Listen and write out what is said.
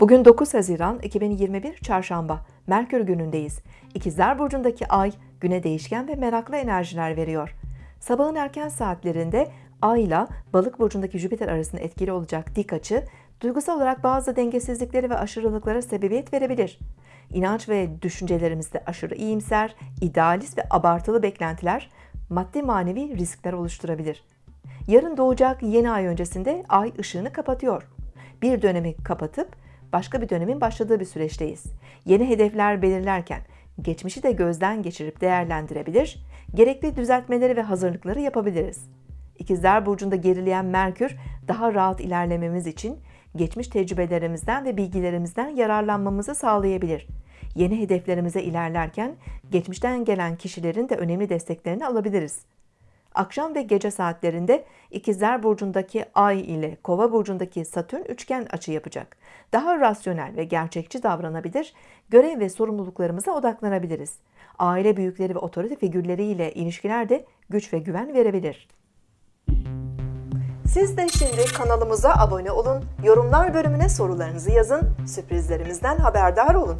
Bugün 9 Haziran 2021 Çarşamba, Merkür günündeyiz. İkizler Burcu'ndaki ay güne değişken ve meraklı enerjiler veriyor. Sabahın erken saatlerinde Ay ile Balık Burcu'ndaki Jüpiter arasında etkili olacak dik açı, duygusal olarak bazı dengesizlikleri ve aşırılıklara sebebiyet verebilir. İnanç ve düşüncelerimizde aşırı iyimser, idealist ve abartılı beklentiler maddi manevi riskler oluşturabilir. Yarın doğacak yeni ay öncesinde ay ışığını kapatıyor. Bir dönemi kapatıp başka bir dönemin başladığı bir süreçteyiz. Yeni hedefler belirlerken geçmişi de gözden geçirip değerlendirebilir, gerekli düzeltmeleri ve hazırlıkları yapabiliriz. İkizler Burcu'nda gerileyen Merkür daha rahat ilerlememiz için geçmiş tecrübelerimizden ve bilgilerimizden yararlanmamızı sağlayabilir. Yeni hedeflerimize ilerlerken geçmişten gelen kişilerin de önemli desteklerini alabiliriz. Akşam ve gece saatlerinde İkizler Burcu'ndaki Ay ile Kova Burcu'ndaki Satürn üçgen açı yapacak. Daha rasyonel ve gerçekçi davranabilir, görev ve sorumluluklarımıza odaklanabiliriz. Aile büyükleri ve otorite figürleriyle ilişkiler de güç ve güven verebilir. Siz de şimdi kanalımıza abone olun, yorumlar bölümüne sorularınızı yazın, sürprizlerimizden haberdar olun.